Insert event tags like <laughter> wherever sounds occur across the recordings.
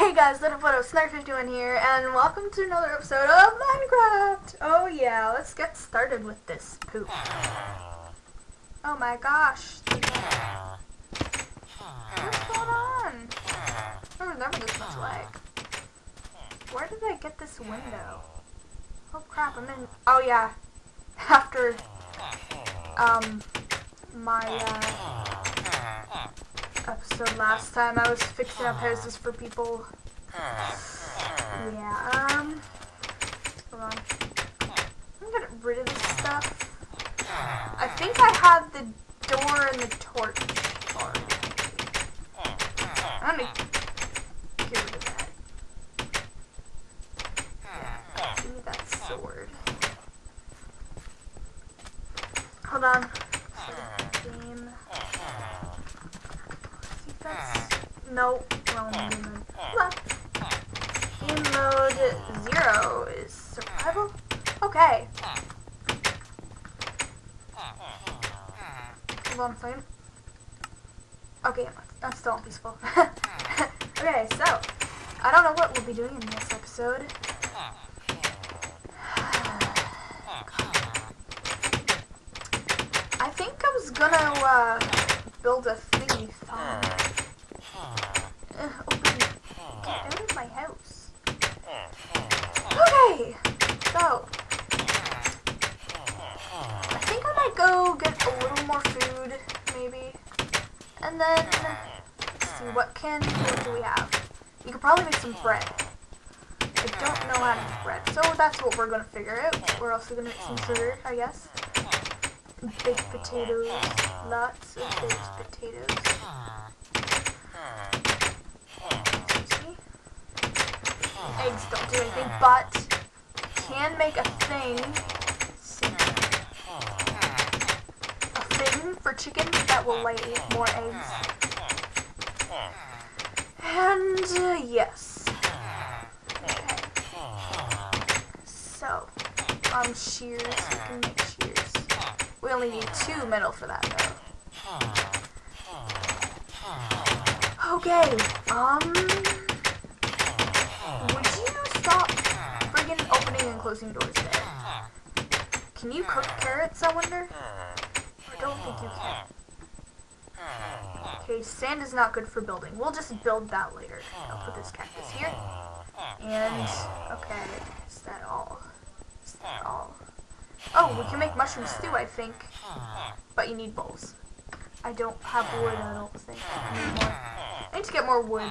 Hey guys, Little Photo Snark51 here, and welcome to another episode of Minecraft! Oh yeah, let's get started with this poop. Oh my gosh. What's going on? Was never this much lag. Where did I get this window? Oh crap, I'm in... Oh yeah. <laughs> After, um, my, uh, episode last time, I was fixing up houses for people. Yeah, um, hold on. I'm gonna get rid of this stuff. I think I have the door and the torch. I'm gonna get rid of that. Yeah, give me that sword. Hold on. Game. I think no wrong mode. Hold. Game mode zero is survival. Okay. Hold on a second. Okay, I'm still on peaceful. <laughs> okay, so I don't know what we'll be doing in this episode. <sighs> I think I was gonna uh, build a thingy farm. Uh, open, get out of my house. Okay, so I think I might go get a little more food, maybe, and then see what can what do we have? You could probably make some bread. I don't know how to make bread, so that's what we're gonna figure out. We're also gonna make some sugar, I guess. Baked potatoes, lots of baked potatoes. Eggs don't do anything, but can make a thing. See. Thing for chickens that will lay more eggs. And uh, yes. Okay. So, um, shears. We can make shears. We only need two metal for that, though. Okay. Um. Would you stop friggin' opening and closing doors there? Can you cook carrots, I wonder? I don't think you can. Okay, sand is not good for building. We'll just build that later. I'll put this cactus here. And, okay, is that all? Is that all? Oh, we can make mushroom stew, I think. But you need bowls. I don't have wood, I don't think. I need more. I need to get more wood.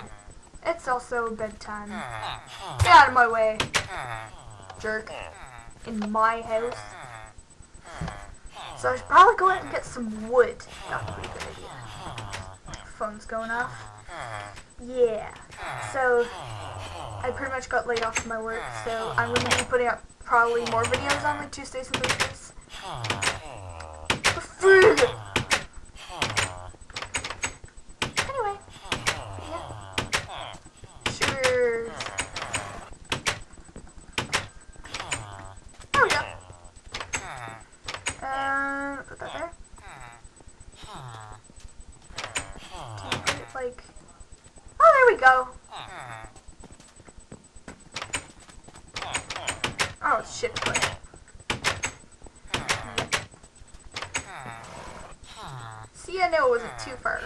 It's also bedtime. Get out of my way, jerk. In my house. So I should probably go out and get some wood. That would be a good idea. Phone's going off. Yeah. So I pretty much got laid off from my work, so I'm going to be putting up probably more videos on like Tuesdays and Thursdays. Food! Anyway. Yeah. Sure. There we go. Uh, put that there. Can you put it like... Oh, there we go. Oh, shit. Play. See, I knew it wasn't too far.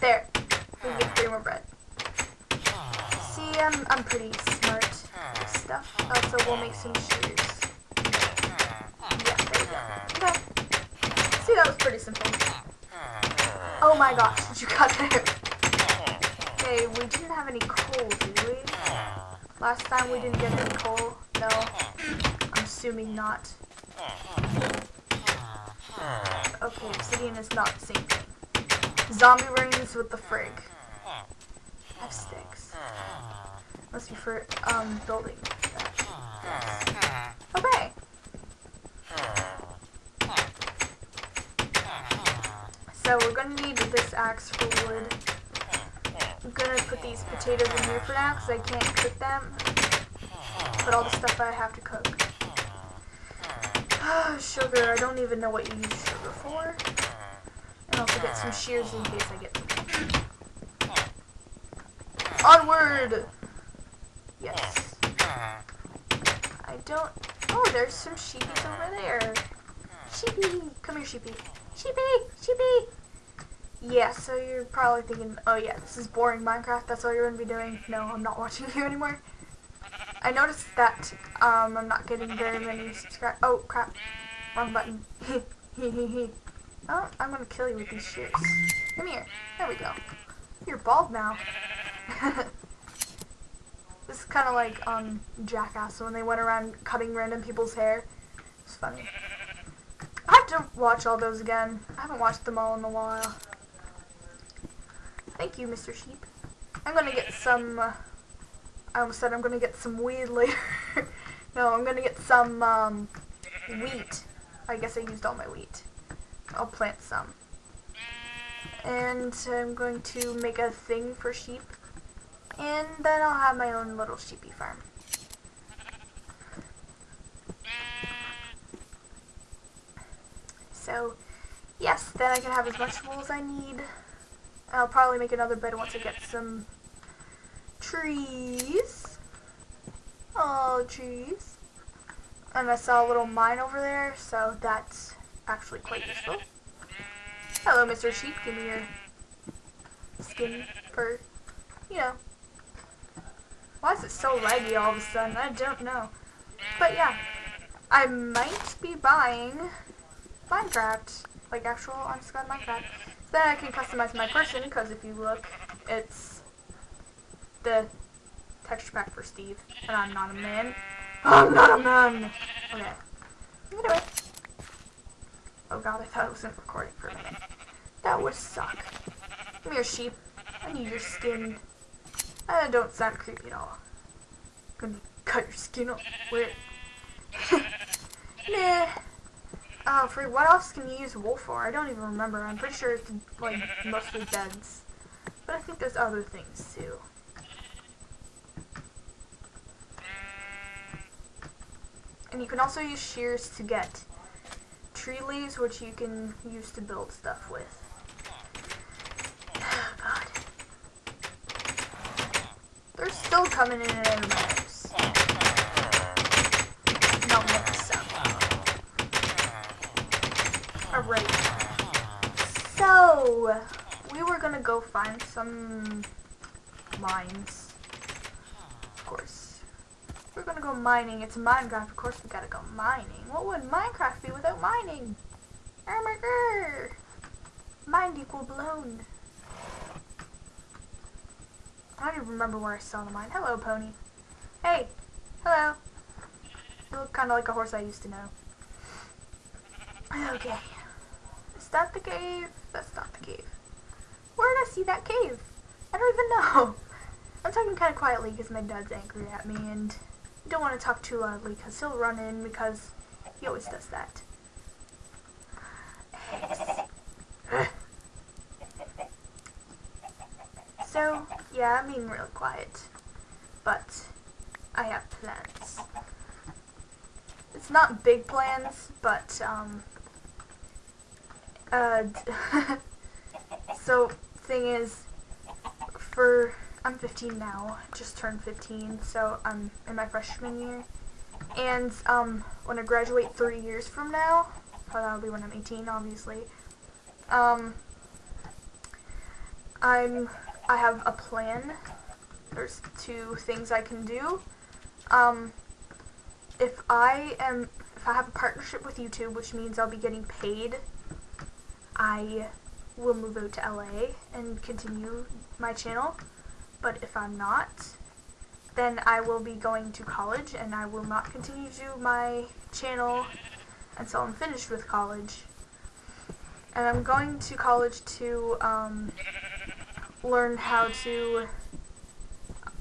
There. We get three more bread. See, I'm, I'm pretty smart stuff. Also, we'll make some shoes. Yeah, there we go. Okay. See, that was pretty simple. Oh my gosh, did you cut there? Okay, we didn't have any coal, did we? Last time we didn't get any coal. No. I'm assuming not. Okay, obsidian is not the same thing. Zombie rings with the frig. Have sticks. Must be for um building. Okay. So we're gonna need this axe for wood. I'm gonna put these potatoes in here for now because I can't cook them. But all the stuff I have to cook. Ah, sugar. I don't even know what you use sugar for. And also get some shears in case I get some. Onward! Yes. I don't... Oh, there's some sheepies over there. Sheepy! Come here, sheepy. Sheepy! Sheepy! Yeah, so you're probably thinking, oh yeah, this is boring Minecraft, that's all you're going to be doing. No, I'm not watching <laughs> you anymore. I noticed that um, I'm not getting very many subscribers. Oh, crap. Wrong button. <laughs> oh, I'm going to kill you with these shears. Come here. There we go. You're bald now. <laughs> this is kind of like um, Jackass when they went around cutting random people's hair. It's funny. I have to watch all those again. I haven't watched them all in a while. Thank you, Mr. Sheep. I'm gonna get some, uh, I almost said I'm gonna get some weed later. <laughs> no, I'm gonna get some, um, wheat. I guess I used all my wheat. I'll plant some. And I'm going to make a thing for sheep. And then I'll have my own little sheepy farm. So, yes, then I can have as much wool as I need. I'll probably make another bed once I get some trees. Oh, trees. And I saw a little mine over there, so that's actually quite useful. Hello, Mr. Sheep. Give me your skin for, you know. Why is it so laggy all of a sudden? I don't know. But yeah, I might be buying Minecraft, like actual god Minecraft. Then I can customize my person, because if you look, it's the texture pack for Steve, and I'm not a man. I'm not a man! Okay. Anyway. Oh god, I thought it wasn't recording for a minute. That would suck. Come here, sheep. I need your skin. I don't sound creepy at all. I'm gonna cut your skin off. Where? <laughs> nah. Oh, for what else can you use wool for? I don't even remember. I'm pretty sure it's like mostly beds. But I think there's other things too. And you can also use shears to get tree leaves, which you can use to build stuff with. <sighs> Oh, God. They're still coming in and out of my house. No, Alright. So, we were gonna go find some mines. Of course. We're gonna go mining. It's Minecraft. Of course we gotta go mining. What would Minecraft be without mining? Oh. Mind equal blown. I don't even remember where I saw the mine. Hello, pony. Hey. Hello. You look kind of like a horse I used to know. <laughs> Okay. That the cave? That's not the cave. Where did I see that cave? I don't even know. <laughs> I'm talking kind of quietly because my dad's angry at me and don't want to talk too loudly because he'll run in because he always does that. <laughs> so, yeah, I'm being real quiet. But, I have plans. It's not big plans, but, um, uh, <laughs> so, thing is, for, I'm 15 now, just turned 15, so I'm in my freshman year, and, um, when I graduate three years from now, well, that'll be when I'm 18, obviously, um, I'm, I have a plan, there's two things I can do, um, if I am, if I have a partnership with YouTube, which means I'll be getting paid I will move out to LA and continue my channel. But if I'm not, then I will be going to college and I will not continue to my channel until I'm finished with college. And I'm going to college to um, learn how to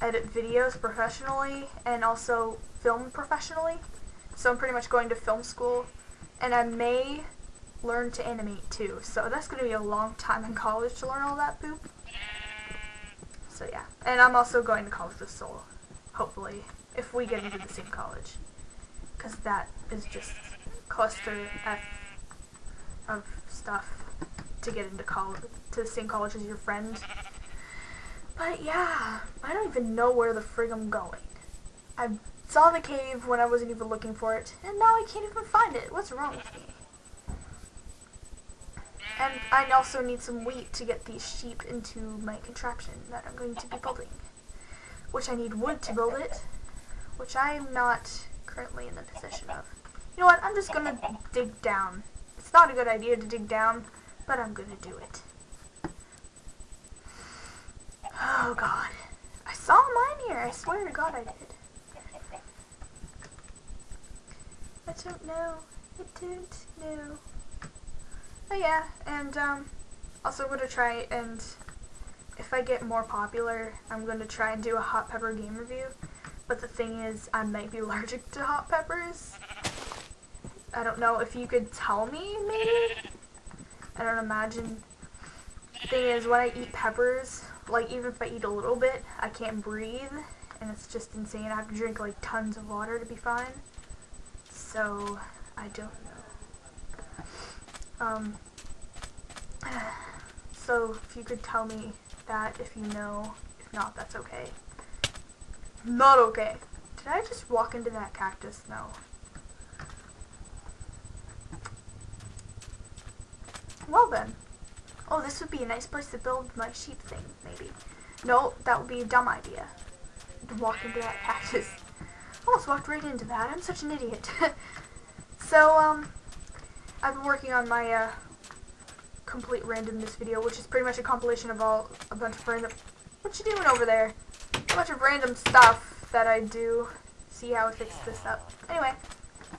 edit videos professionally and also film professionally. So I'm pretty much going to film school and I may learn to animate too. So that's going to be a long time in college to learn all that poop. So yeah. And I'm also going to college with Soul. Hopefully. If we get into the same college. Because that is just cluster F of stuff to get into college, to the same college as your friend. But yeah, I don't even know where the frig I'm going. I saw the cave when I wasn't even looking for it, and now I can't even find it. What's wrong with me? And I also need some wheat to get these sheep into my contraption that I'm going to be building. Which I need wood to build it, which I'm not currently in the position of. You know what, I'm just gonna dig down. It's not a good idea to dig down, but I'm gonna do it. Oh god. I saw mine here, I swear to god I did. I don't know. I don't know. But yeah, and um, also going to try and if I get more popular, I'm going to try and do a hot pepper game review. But the thing is, I might be <laughs> allergic to hot peppers. I don't know if you could tell me, maybe? I don't imagine. Thing is, when I eat peppers, like even if I eat a little bit, I can't breathe. And it's just insane. I have to drink like tons of water to be fine. So, I don't um, so if you could tell me that if you know, if not, that's okay. Not okay. Did I just walk into that cactus? No. Well then. Oh, this would be a nice place to build my sheep thing, maybe. No, that would be a dumb idea. To walk into that <laughs> cactus. I almost walked right into that. I'm such an idiot. <laughs> so, um, I've been working on my uh, complete randomness video, which is pretty much a compilation of all a bunch of random. What you doing over there? A bunch of random stuff that I do. See how I fix this up. Anyway,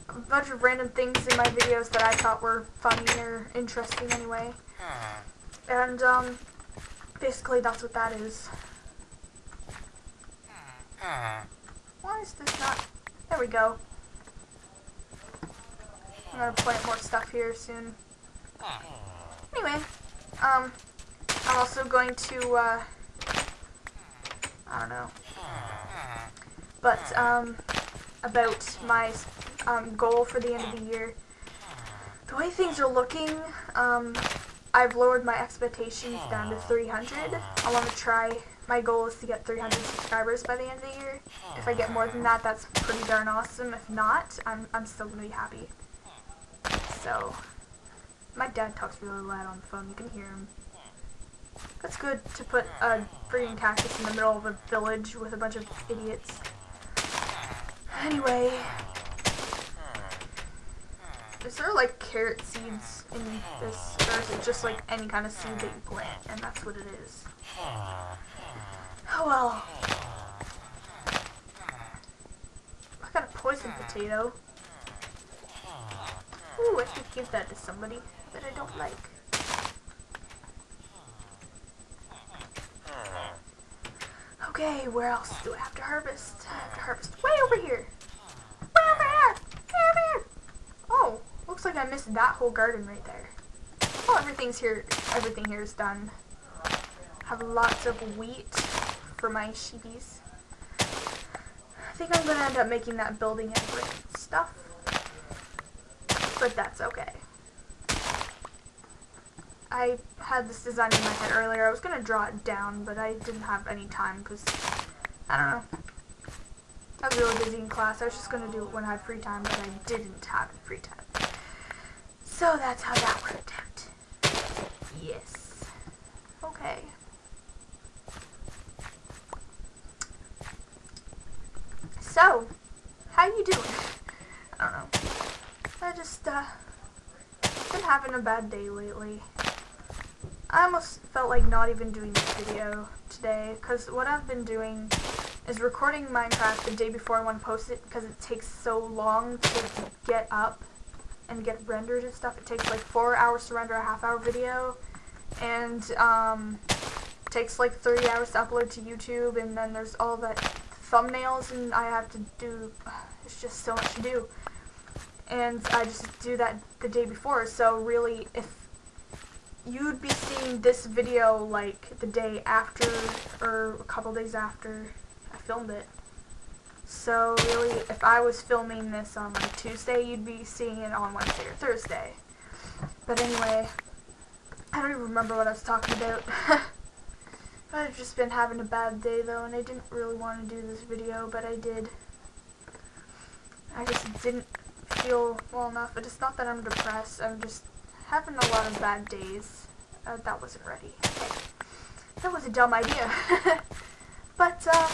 a bunch of random things in my videos that I thought were funny or interesting anyway. And um, basically that's what that is. Why is this not? There we go. I'm gonna plant more stuff here soon. Anyway, um, I'm also going to, uh, I don't know, but, um, about my, um, goal for the end of the year. The way things are looking, um, I've lowered my expectations down to 300. I want to try, my goal is to get 300 subscribers by the end of the year. If I get more than that, that's pretty darn awesome. If not, I'm, I'm still going to be happy. So, my dad talks really loud on the phone. You can hear him. That's good to put a freaking cactus in the middle of a village with a bunch of idiots. Anyway, is there like carrot seeds in this, or is it just like any kind of seed that you plant, and that's what it is? Oh well. I got a poison potato. Ooh, I could give that to somebody that I don't like. Okay, where else do I have to harvest? I have to harvest way over here. Way over here! Way over here! Oh, looks like I missed that whole garden right there. Oh, everything's here. Everything here is done. Have lots of wheat for my sheepies. I think I'm gonna end up making that building and stuff but that's okay. I had this design in my head earlier. I was going to draw it down, but I didn't have any time because, I don't know. I was really busy in class. I was just going to do it when I had free time, but I didn't have free time. So that's how that worked out. Yes. Okay. So, how you doing? I don't know. Just, uh, been having a bad day lately. I almost felt like not even doing this video today, because what I've been doing is recording Minecraft the day before I want to post it, because it takes so long to get up and get rendered and stuff. It takes like four hours to render a half hour video, and, um, takes like 30 hours to upload to YouTube, and then there's all that thumbnails, and I have to do, it's just so much to do and I just do that the day before. So really, if you'd be seeing this video like the day after or a couple days after I filmed it, So really, if I was filming this on like Tuesday, you'd be seeing it on Wednesday or Thursday. But anyway, I don't even remember what I was talking about. <laughs> I've just been having a bad day though, and I didn't really want to do this video, but I did. I just didn't feel well enough. But it's not that I'm depressed. I'm just having a lot of bad days. Uh, that wasn't ready. That was a dumb idea. <laughs> but um,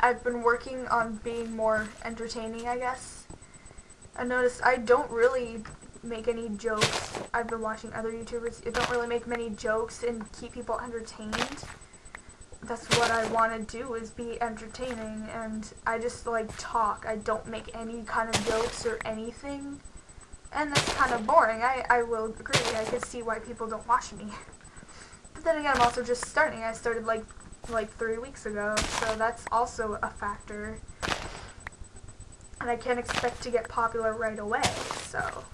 I've been working on being more entertaining, I guess. I noticed I don't really make any jokes. I've been watching other YouTubers. You don't really make many jokes and keep people entertained. That's what I want to do is be entertaining and I just like talk. I don't make any kind of jokes or anything. And that's kind of boring. I, I will agree. I can see why people don't watch me. <laughs> But then again, I'm also just starting. I started like like three weeks ago, so that's also a factor. And I can't expect to get popular right away, so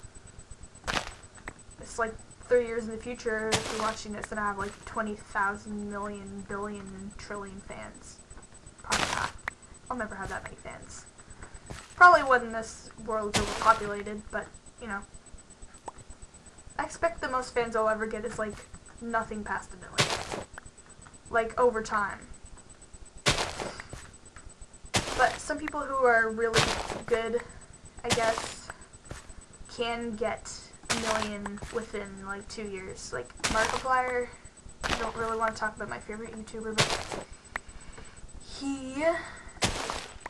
it's like three years in the future, if you're watching this, and I have like 20,000 million, billion, trillion fans. Probably not. I'll never have that many fans. Probably when this world is overpopulated, but, you know. I expect the most fans I'll ever get is like nothing past a million. Like over time. But some people who are really good, I guess, can get million within like two years. Like Markiplier, I don't really want to talk about my favorite YouTuber, but he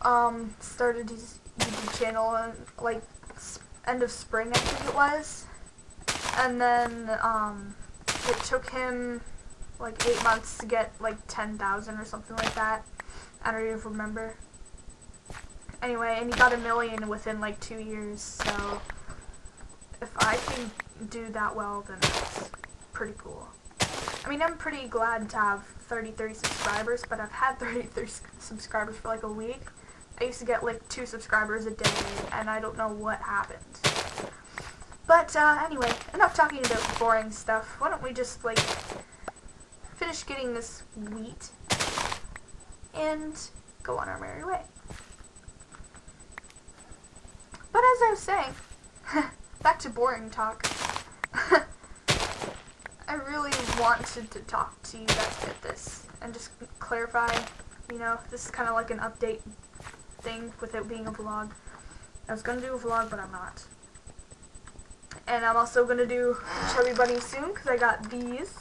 um started his YouTube channel in, like end of spring, I think it was, and then um it took him like eight months to get like ten thousand or something like that. I don't even remember. Anyway, and he got a million within like two years, so I can do that well, then that's pretty cool. I mean, I'm pretty glad to have 33 subscribers, but I've had <laughs> 33 subscribers for like a week. I used to get like two subscribers a day, and I don't know what happened. But uh, anyway, enough talking about boring stuff. Why don't we just like finish getting this wheat and go on our merry way. But as I was saying, <laughs> back to boring talk. <laughs> I really wanted to talk to you guys about this and just clarify, you know, this is kind of like an update thing without being a vlog. I was going to do a vlog, but I'm not. And I'm also going to do Chubby Bunny soon because I got these.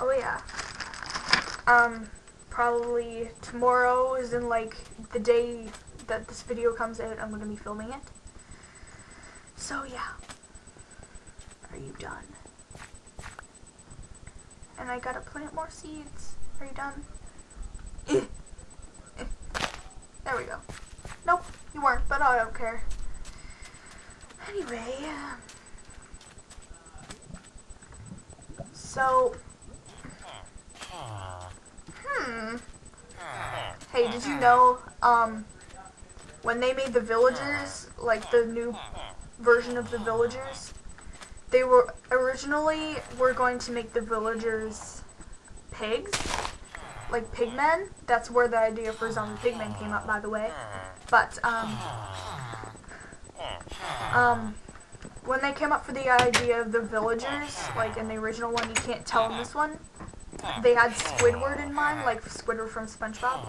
Oh, yeah. Um, probably tomorrow is in, like, the day that this video comes out, I'm going to be filming it. So, yeah. Are you done? And I gotta plant more seeds. Are you done? <laughs> there we go. Nope, you weren't, but I don't care. Anyway, so, hmm. Hey, did you know, um, when they made the villagers, like the new version of the villagers, they were originally were going to make the villagers pigs, like pigmen. That's where the idea for zombie pigmen came up, by the way. But um, um, when they came up for the idea of the villagers, like in the original one, you can't tell in this one. They had Squidward in mind, like Squidward from SpongeBob.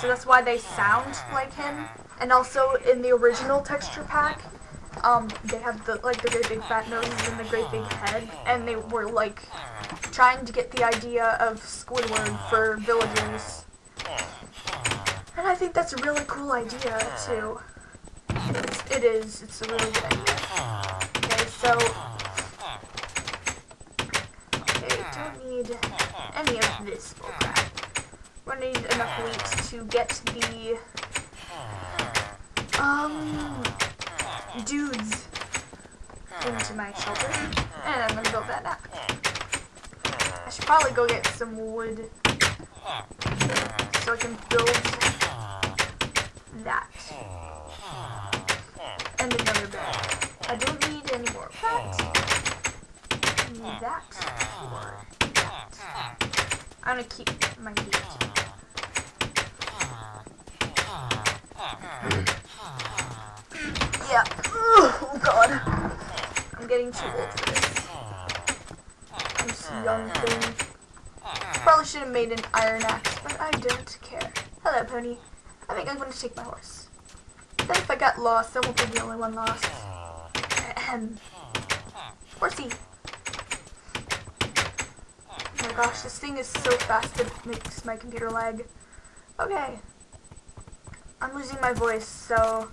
So that's why they sound like him. And also in the original texture pack, um, they have the like the great big fat noses and the great big head, and they were like trying to get the idea of Squidward for villagers. And I think that's a really cool idea too. It's, it is. It's a really good idea. Okay, so okay, don't need any of this bullcrap. We're gonna need enough wheat to get the um dudes into my shelter. And I'm gonna build that now. I should probably go get some wood so I can build that. And another bed. I don't need any more of that. I need that or that. I'm gonna keep my heat. Yeah. Oh god. I'm getting too old for this. A young thing. Probably should have made an iron axe, but I don't care. Hello, pony. I think I'm going to take my horse. Then if I got lost, I won't be the only one lost. Ahem. Horsey. Oh my gosh, this thing is so fast it makes my computer lag. Okay. I'm losing my voice, so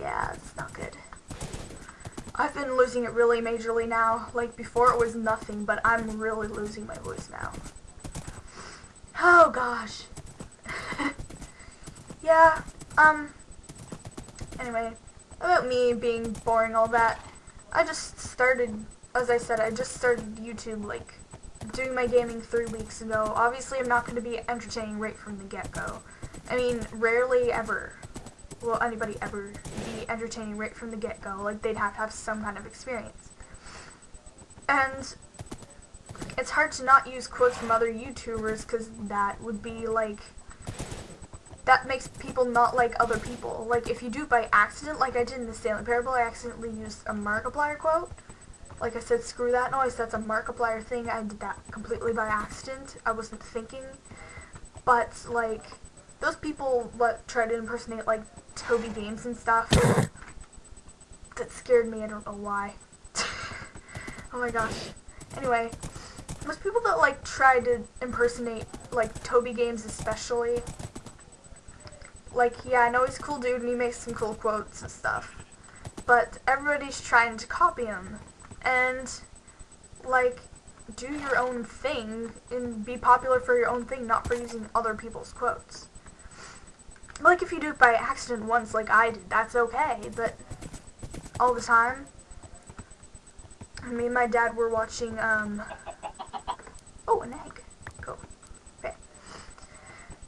yeah, it's not good. I've been losing it really majorly now. Like before it was nothing, but I'm really losing my voice now. Oh gosh. <laughs> yeah, um, anyway, about me being boring all that, I just started, as I said, I just started YouTube like doing my gaming three weeks ago. Obviously I'm not going to be entertaining right from the get-go. I mean, rarely ever will anybody ever be entertaining right from the get-go. Like, they'd have to have some kind of experience. And it's hard to not use quotes from other YouTubers because that would be, like, that makes people not like other people. Like, if you do by accident, like I did in the Stanley Parable, I accidentally used a Markiplier quote. Like I said, screw that noise, that's a Markiplier thing. I did that completely by accident. I wasn't thinking. But, like, those people what try to impersonate, like, Toby Games and stuff. That scared me. I don't know why. <laughs> oh my gosh. Anyway, those people that like try to impersonate like Toby Games especially. Like, yeah, I know he's a cool dude and he makes some cool quotes and stuff. But everybody's trying to copy him. And, like, do your own thing and be popular for your own thing, not for using other people's quotes like if you do it by accident once like I did, that's okay, but all the time, me and my dad were watching, um, oh, an egg, cool, okay,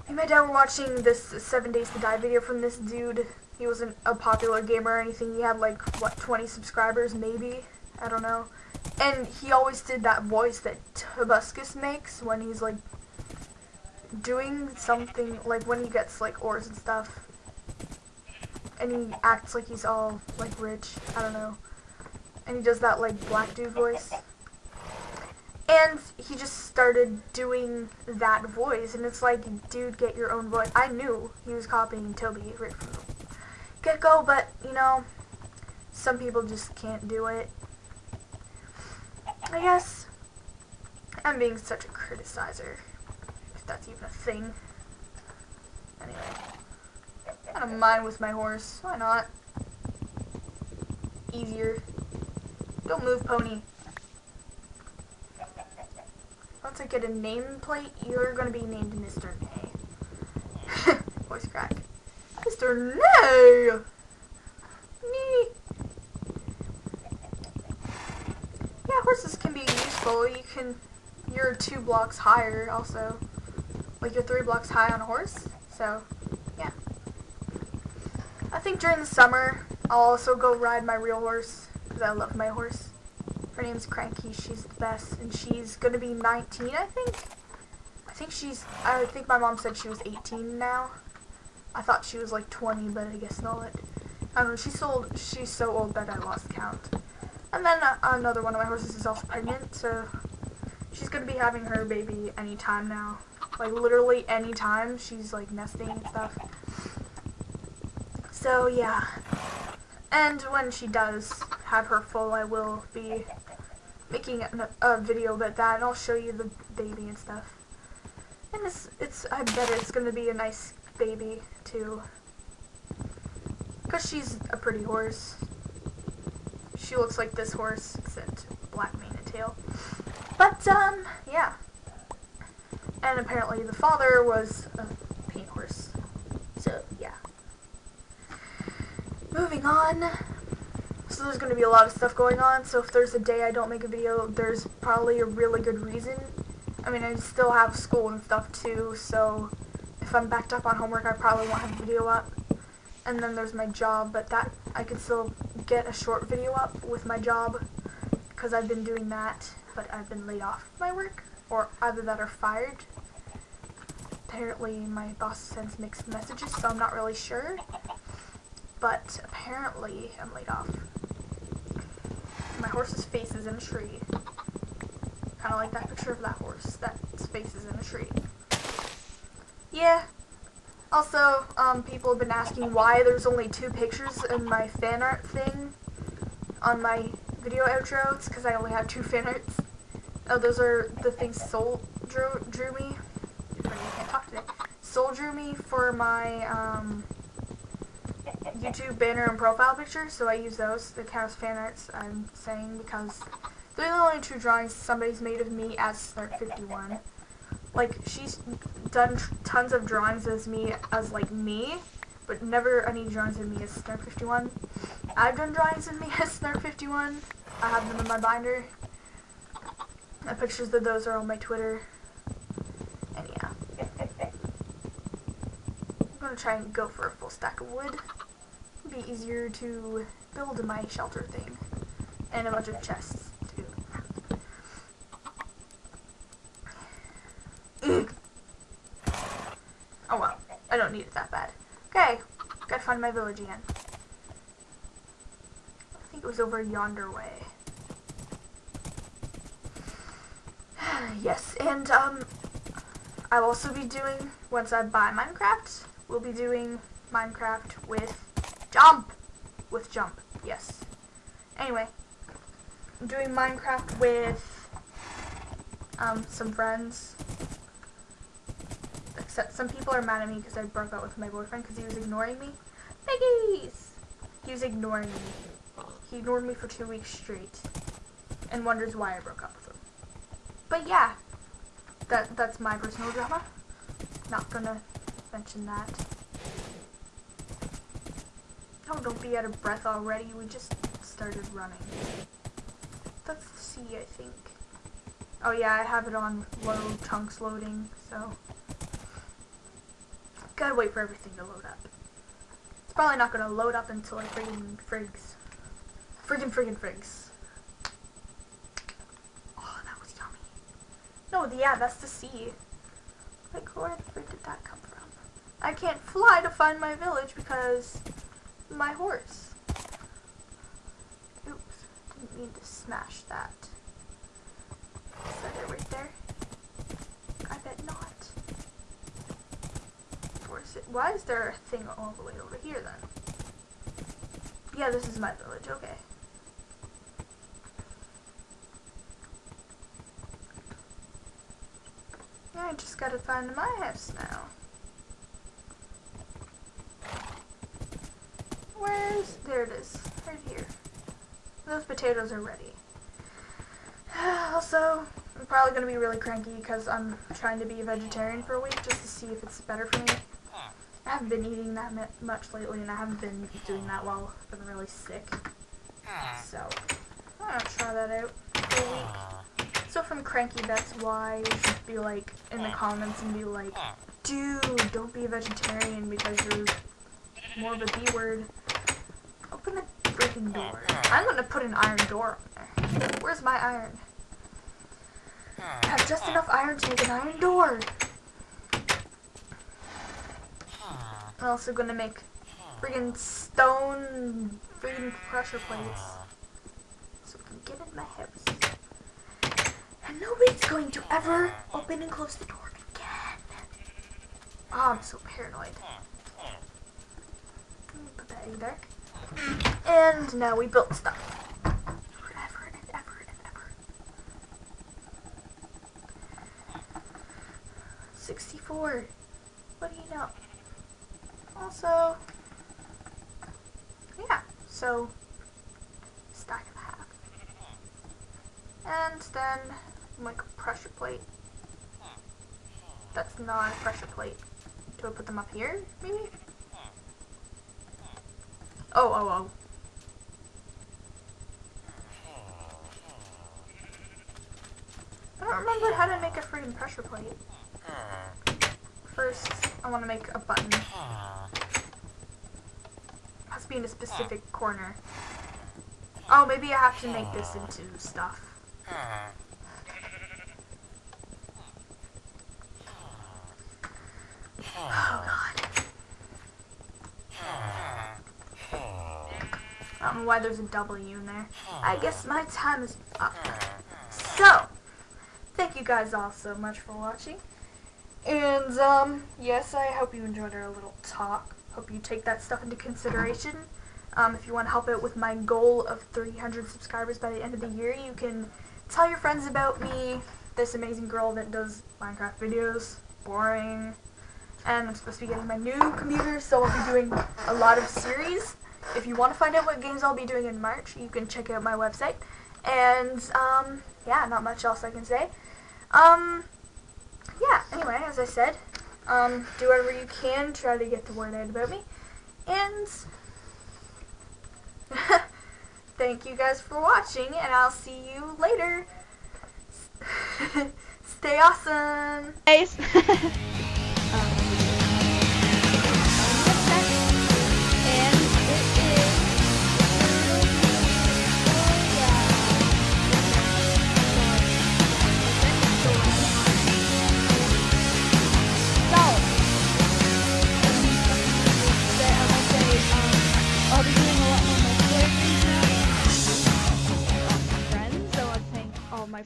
me and my dad were watching this 7 Days to Die video from this dude, he wasn't a popular gamer or anything, he had like, what, 20 subscribers, maybe, I don't know, and he always did that voice that Tobuscus makes when he's like doing something, like when he gets like ores and stuff, and he acts like he's all like rich, I don't know, and he does that like black dude voice. And he just started doing that voice, and it's like, dude, get your own voice. I knew he was copying Toby right from the get-go, but, you know, some people just can't do it. I guess I'm being such a criticizer that's even a thing. Anyway. I don't mind with my horse. Why not? Easier. Don't move, pony. Once I get a nameplate, you're gonna be named Mr. Nay. <laughs> Voice crack. Mr. Nay! Nee. Yeah, horses can be useful. You can, you're two blocks higher also like you're three blocks high on a horse. So, yeah. I think during the summer, I'll also go ride my real horse, because I love my horse. Her name's Cranky, she's the best, and she's to be 19, I think. I think she's, I think my mom said she was 18 now. I thought she was like 20, but I guess not. I don't know, she's so old, she's so old that I lost count. And then uh, another one of my horses is also pregnant, so she's to be having her baby anytime now. Like literally anytime she's like nesting and stuff. So yeah. And when she does have her full, I will be making a, a video about that, and I'll show you the baby and stuff. And it's, it's, I bet it's gonna be a nice baby, too. Because she's a pretty horse. She looks like this horse, except black mane and tail. But, um, yeah. And apparently the father was a paint horse. So, yeah. Moving on. So there's going to be a lot of stuff going on, so if there's a day I don't make a video, there's probably a really good reason. I mean, I still have school and stuff too, so if I'm backed up on homework, I probably won't have a video up. And then there's my job, but that I can still get a short video up with my job, because I've been doing that, but I've been laid off my work, or either that are fired apparently my boss sends mixed messages, so I'm not really sure. but apparently I'm laid off. My horse's face is in a tree. Kind of like that picture of that horse. That face is in a tree. Yeah. Also, um, people have been asking why there's only two pictures in my fan art thing on my video outro. It's because I only have two fan arts. Oh, those are the things Soul drew, drew me. Can't talk today. Soul drew me for my um, YouTube banner and profile picture, so I use those. The as fan arts, I'm saying, because they're the only two drawings somebody's made of me as Snark51. Like, she's done tons of drawings as me, as like me, but never any drawings of me as Snark51. I've done drawings of me <laughs> as Snark51. I have them in my binder. The pictures of those are on my Twitter. And yeah. I'm gonna try and go for a full stack of wood. It'd be easier to build my shelter thing. And a bunch of chests, too. <clears throat> oh well, I don't need it that bad. Okay, gotta find my village again. I think it was over yonder way. Yes, and um, I'll also be doing, once I buy Minecraft, we'll be doing Minecraft with jump! With jump, yes. Anyway, I'm doing Minecraft with um, some friends. Except some people are mad at me because I broke up with my boyfriend because he was ignoring me. Piggies! He was ignoring me. He ignored me for two weeks straight. And wonders why I broke up. But yeah, that that's my personal drama. Not gonna mention that. Oh, don't be out of breath already. We just started running. Let's see, I think. Oh yeah, I have it on low chunks loading, so gotta wait for everything to load up. It's probably not gonna load up until I friggin' frigs. Friggin' friggin' frigs. Oh, that was yummy. No, yeah, that's the sea. Like, where the frick did that come from? I can't fly to find my village because my horse. Oops, didn't mean to smash that. Is that it right there? I bet not. It, why is there a thing all the way over here then? Yeah, this is my village, okay. I just gotta find my house now. Where's, there it is, right here. Those potatoes are ready. <sighs> also, I'm probably going to be really cranky because I'm trying to be a vegetarian for a week just to see if it's better for me. I haven't been eating that much lately and I haven't been doing that while I've been really sick. So, I'm going to try that out for a week. So from Cranky, that's why you be like in the comments and be like, dude, don't be a vegetarian because you're more of a B word. Open the freaking door. I'm gonna put an iron door on there. Where's my iron? I have just enough iron to make an iron door. I'm also gonna make friggin' stone friggin' pressure plates. So we can get in my house. And nobody's going to ever open and close the door again. Oh, I'm so paranoid. Put that egg back. And now we built stuff. Forever and ever and ever. 64. What do you know? Also, yeah, so, stack of half. And then, like a pressure plate. That's not a pressure plate. Do I put them up here, maybe? Oh, oh, oh. I don't remember how to make a freaking pressure plate. First, I want to make a button. It has to be in a specific corner. Oh, maybe I have to make this into stuff. Oh god. I don't know why there's a W in there. I guess my time is up. So, thank you guys all so much for watching. And, um, yes, I hope you enjoyed our little talk. Hope you take that stuff into consideration. Um, if you want to help out with my goal of 300 subscribers by the end of the year, you can tell your friends about me, this amazing girl that does Minecraft videos. Boring. And I'm supposed to be getting my new computer, so I'll be doing a lot of series. If you want to find out what games I'll be doing in March, you can check out my website. And, um, yeah, not much else I can say. Um, yeah, anyway, as I said, um, do whatever you can, try to get the word out about me. And <laughs> thank you guys for watching, and I'll see you later. <laughs> Stay awesome! Guys. <laughs>